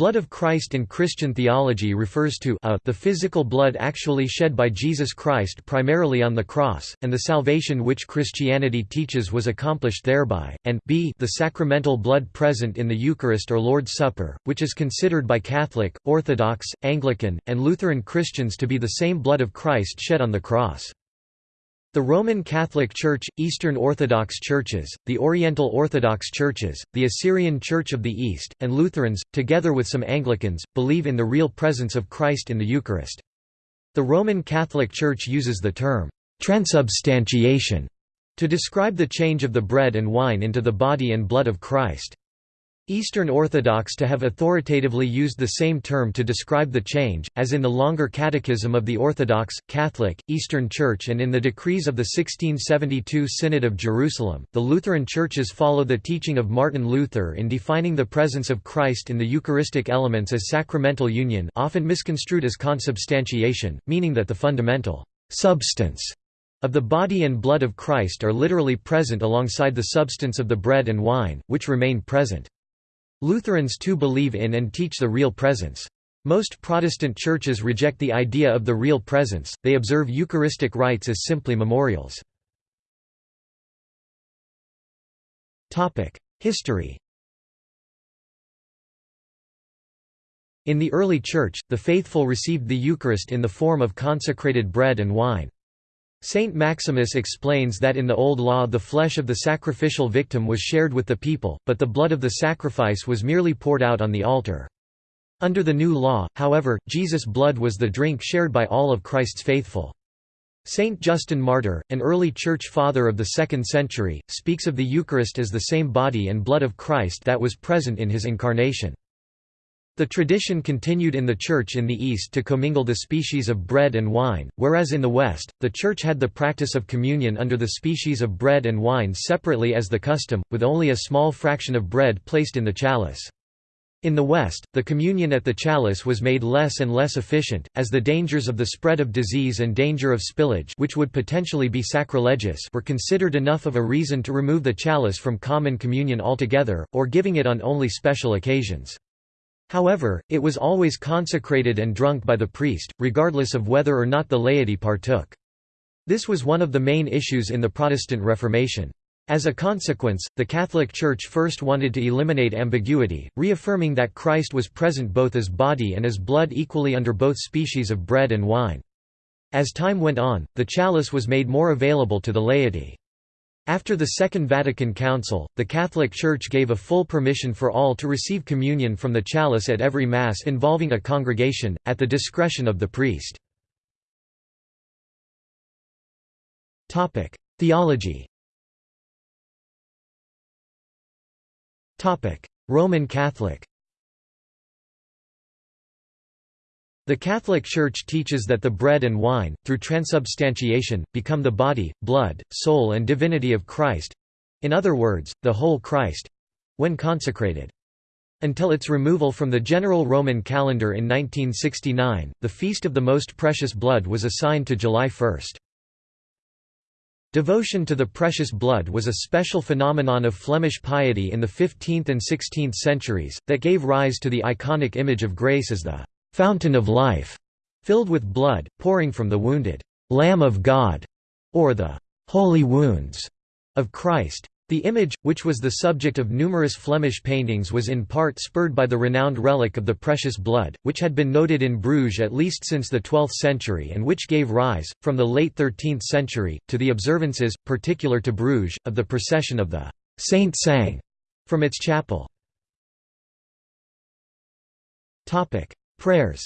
Blood of Christ in Christian theology refers to a, the physical blood actually shed by Jesus Christ primarily on the cross, and the salvation which Christianity teaches was accomplished thereby, and b the sacramental blood present in the Eucharist or Lord's Supper, which is considered by Catholic, Orthodox, Anglican, and Lutheran Christians to be the same blood of Christ shed on the cross. The Roman Catholic Church, Eastern Orthodox Churches, the Oriental Orthodox Churches, the Assyrian Church of the East, and Lutherans, together with some Anglicans, believe in the real presence of Christ in the Eucharist. The Roman Catholic Church uses the term, transubstantiation, to describe the change of the bread and wine into the body and blood of Christ. Eastern Orthodox too have authoritatively used the same term to describe the change, as in the longer Catechism of the Orthodox, Catholic, Eastern Church and in the decrees of the 1672 Synod of Jerusalem. The Lutheran churches follow the teaching of Martin Luther in defining the presence of Christ in the Eucharistic elements as sacramental union, often misconstrued as consubstantiation, meaning that the fundamental substance of the body and blood of Christ are literally present alongside the substance of the bread and wine, which remain present. Lutherans too believe in and teach the real presence. Most Protestant churches reject the idea of the real presence, they observe Eucharistic rites as simply memorials. History In the early Church, the faithful received the Eucharist in the form of consecrated bread and wine. Saint Maximus explains that in the Old Law the flesh of the sacrificial victim was shared with the people, but the blood of the sacrifice was merely poured out on the altar. Under the New Law, however, Jesus' blood was the drink shared by all of Christ's faithful. Saint Justin Martyr, an early church father of the 2nd century, speaks of the Eucharist as the same body and blood of Christ that was present in his incarnation. The tradition continued in the Church in the East to commingle the species of bread and wine, whereas in the West, the Church had the practice of communion under the species of bread and wine separately as the custom, with only a small fraction of bread placed in the chalice. In the West, the communion at the chalice was made less and less efficient, as the dangers of the spread of disease and danger of spillage which would potentially be sacrilegious were considered enough of a reason to remove the chalice from common communion altogether, or giving it on only special occasions. However, it was always consecrated and drunk by the priest, regardless of whether or not the laity partook. This was one of the main issues in the Protestant Reformation. As a consequence, the Catholic Church first wanted to eliminate ambiguity, reaffirming that Christ was present both as body and as blood equally under both species of bread and wine. As time went on, the chalice was made more available to the laity. After the Second Vatican Council, the Catholic Church gave a full permission for all to receive communion from the chalice at every Mass involving a congregation, at the discretion of the priest. Theology Roman Catholic The Catholic Church teaches that the bread and wine, through transubstantiation, become the body, blood, soul and divinity of Christ—in other words, the whole Christ—when consecrated. Until its removal from the general Roman calendar in 1969, the Feast of the Most Precious Blood was assigned to July 1. Devotion to the precious blood was a special phenomenon of Flemish piety in the 15th and 16th centuries, that gave rise to the iconic image of grace as the fountain of life, filled with blood, pouring from the wounded Lamb of God, or the holy wounds of Christ. The image, which was the subject of numerous Flemish paintings was in part spurred by the renowned relic of the precious blood, which had been noted in Bruges at least since the 12th century and which gave rise, from the late 13th century, to the observances, particular to Bruges, of the procession of the Saint Sang from its chapel. Prayers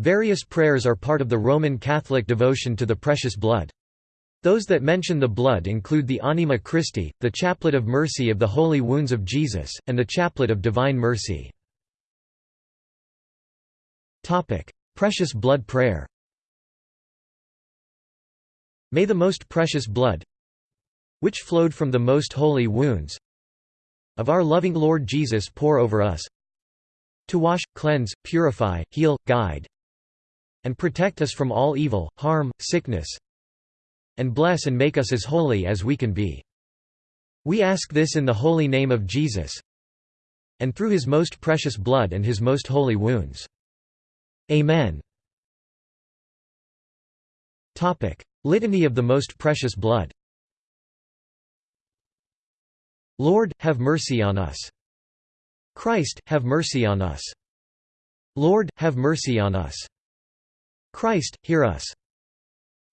Various prayers are part of the Roman Catholic devotion to the precious blood. Those that mention the blood include the Anima Christi, the Chaplet of Mercy of the Holy Wounds of Jesus, and the Chaplet of Divine Mercy. Precious Blood Prayer May the most precious blood which flowed from the most holy wounds of our loving Lord Jesus pour over us to wash, cleanse, purify, heal, guide and protect us from all evil, harm, sickness and bless and make us as holy as we can be. We ask this in the holy name of Jesus and through his most precious blood and his most holy wounds. Amen. Litany of the Most Precious Blood Lord, have mercy on us. Christ, have mercy on us. Lord, have mercy on us. Christ, hear us.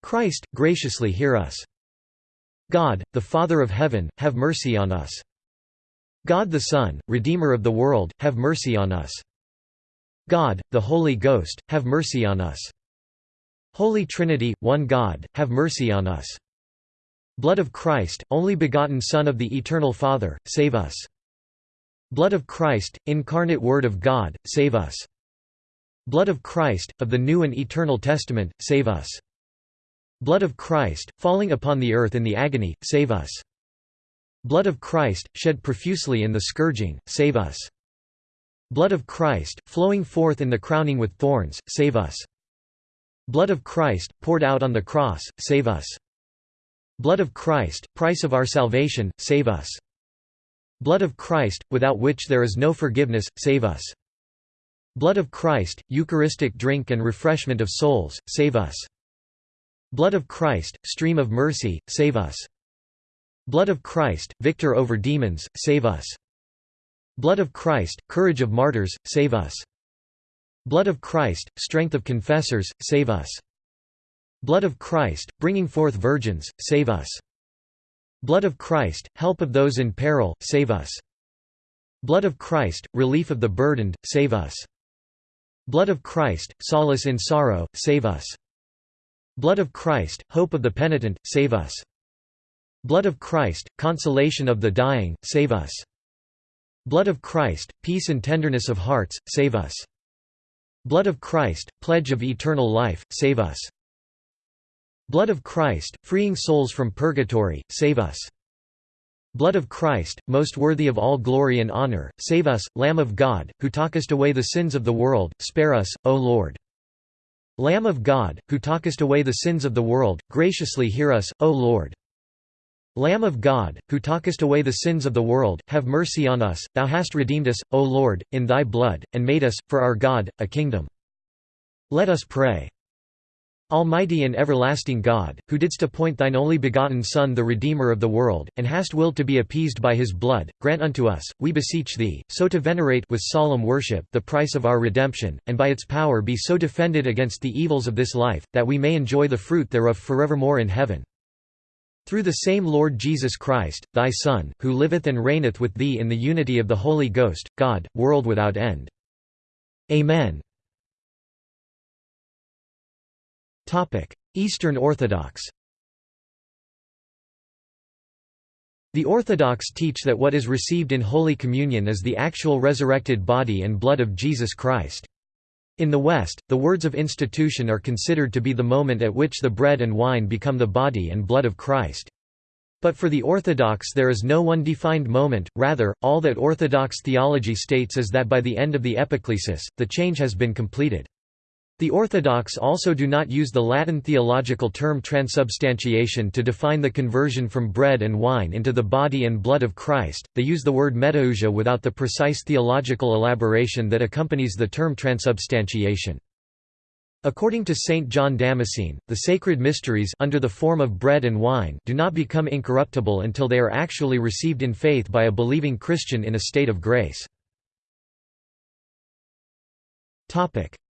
Christ, graciously hear us. God, the Father of heaven, have mercy on us. God the Son, Redeemer of the world, have mercy on us. God, the Holy Ghost, have mercy on us. Holy Trinity, one God, have mercy on us. Blood of Christ, only begotten Son of the Eternal Father, save us. Blood of Christ, incarnate Word of God, save us. Blood of Christ, of the New and Eternal Testament, save us. Blood of Christ, falling upon the earth in the agony, save us. Blood of Christ, shed profusely in the scourging, save us. Blood of Christ, flowing forth in the crowning with thorns, save us. Blood of Christ, poured out on the cross, save us. Blood of Christ, price of our salvation, save us. Blood of Christ, without which there is no forgiveness, save us. Blood of Christ, Eucharistic drink and refreshment of souls, save us. Blood of Christ, stream of mercy, save us. Blood of Christ, victor over demons, save us. Blood of Christ, courage of martyrs, save us. Blood of Christ, strength of confessors, save us. Blood of Christ, bringing forth virgins, save us. Blood of Christ, help of those in peril, save us. Blood of Christ, relief of the burdened, save us. Blood of Christ, solace in sorrow, save us. Blood of Christ, hope of the penitent, save us. Blood of Christ, consolation of the dying, save us. Blood of Christ, peace and tenderness of hearts, save us. Blood of Christ, pledge of eternal life, save us. Blood of Christ, freeing souls from purgatory, save us. Blood of Christ, most worthy of all glory and honor, save us, Lamb of God, who talkest away the sins of the world, spare us, O Lord. Lamb of God, who talkest away the sins of the world, graciously hear us, O Lord. Lamb of God, who talkest away the sins of the world, have mercy on us, Thou hast redeemed us, O Lord, in Thy blood, and made us, for our God, a kingdom. Let us pray. Almighty and everlasting God, who didst appoint Thine only begotten Son the Redeemer of the world, and hast willed to be appeased by His blood, grant unto us, we beseech Thee, so to venerate with solemn worship the price of our redemption, and by its power be so defended against the evils of this life, that we may enjoy the fruit thereof forevermore in heaven. Through the same Lord Jesus Christ, thy Son, who liveth and reigneth with thee in the unity of the Holy Ghost, God, world without end. Amen. Eastern Orthodox The Orthodox teach that what is received in Holy Communion is the actual resurrected body and blood of Jesus Christ. In the West, the words of institution are considered to be the moment at which the bread and wine become the body and blood of Christ. But for the Orthodox there is no one defined moment, rather, all that Orthodox theology states is that by the end of the epiclesis, the change has been completed. The Orthodox also do not use the Latin theological term transubstantiation to define the conversion from bread and wine into the body and blood of Christ, they use the word metousia without the precise theological elaboration that accompanies the term transubstantiation. According to Saint John Damascene, the sacred mysteries under the form of bread and wine do not become incorruptible until they are actually received in faith by a believing Christian in a state of grace.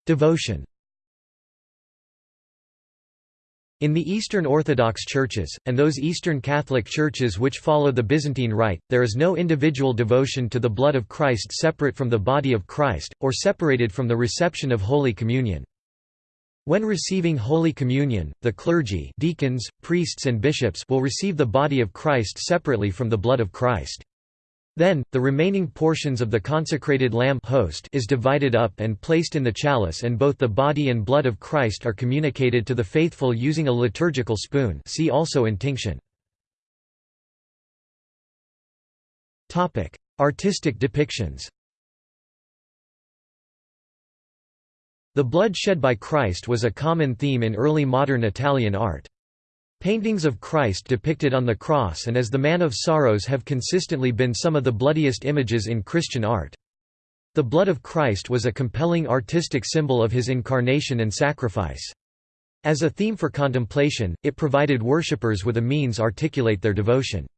Devotion In the Eastern Orthodox churches, and those Eastern Catholic churches which follow the Byzantine Rite, there is no individual devotion to the blood of Christ separate from the body of Christ, or separated from the reception of Holy Communion. When receiving Holy Communion, the clergy deacons, priests and bishops will receive the body of Christ separately from the blood of Christ. Then, the remaining portions of the consecrated lamb host is divided up and placed in the chalice and both the body and blood of Christ are communicated to the faithful using a liturgical spoon see also intinction. Artistic depictions The blood shed by Christ was a common theme in early modern Italian art. Paintings of Christ depicted on the cross and as the Man of Sorrows have consistently been some of the bloodiest images in Christian art. The blood of Christ was a compelling artistic symbol of his incarnation and sacrifice. As a theme for contemplation, it provided worshippers with a means to articulate their devotion.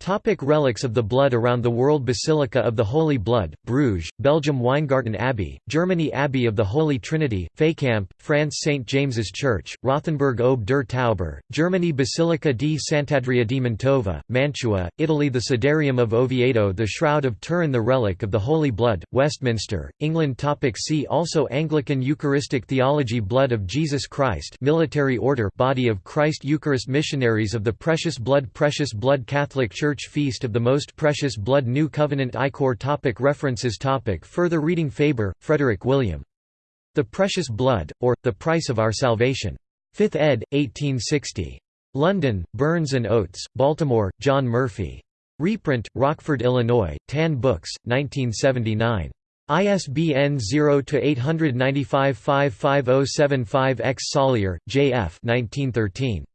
Topic relics of the blood around the world Basilica of the Holy Blood, Bruges, Belgium Weingarten Abbey, Germany Abbey of the Holy Trinity, Fécamp, France St. James's Church, Rothenburg Ob der Tauber, Germany Basilica di Sant'Andrea di Mantova, Mantua, Italy The Sudarium of Oviedo The Shroud of Turin The Relic of the Holy Blood, Westminster, England topic See also Anglican Eucharistic Theology Blood of Jesus Christ Military Order Body of Christ Eucharist Missionaries of the Precious Blood Precious Blood Catholic Church Church Feast of the Most Precious Blood New Covenant Ichor topic References topic Further reading Faber, Frederick William. The Precious Blood, or, The Price of Our Salvation. 5th ed., 1860. London, Burns and Oates, Baltimore, John Murphy. Reprint, Rockford, Illinois, Tan Books, 1979. ISBN 0-895-55075-X Sollier, J. F. 1913.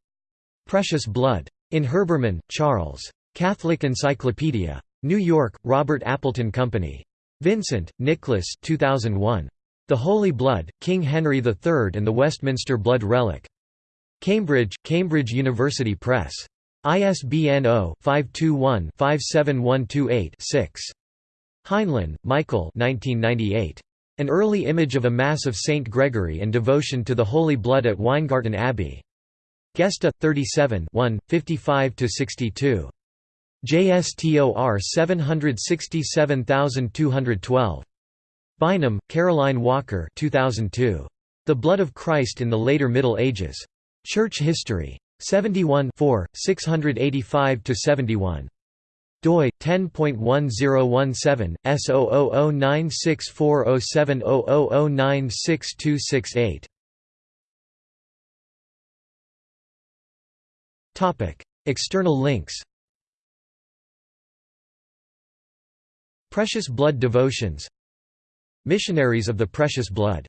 Precious Blood. In Herbermann, Charles. Catholic Encyclopedia. New York, Robert Appleton Company. Vincent, Nicholas 2001. The Holy Blood, King Henry III and the Westminster Blood Relic. Cambridge, Cambridge University Press. ISBN 0-521-57128-6. Heinlen, Michael An early image of a Mass of Saint Gregory and devotion to the Holy Blood at Weingarten Abbey. Gesta, 37 55–62. JSTOR 767212. Bynum, Caroline Walker 2002. The Blood of Christ in the Later Middle Ages. Church History. 71 685–71 doi 10.1017 S0009640700096268 Topic External links Precious Blood Devotions. Missionaries of the Precious Blood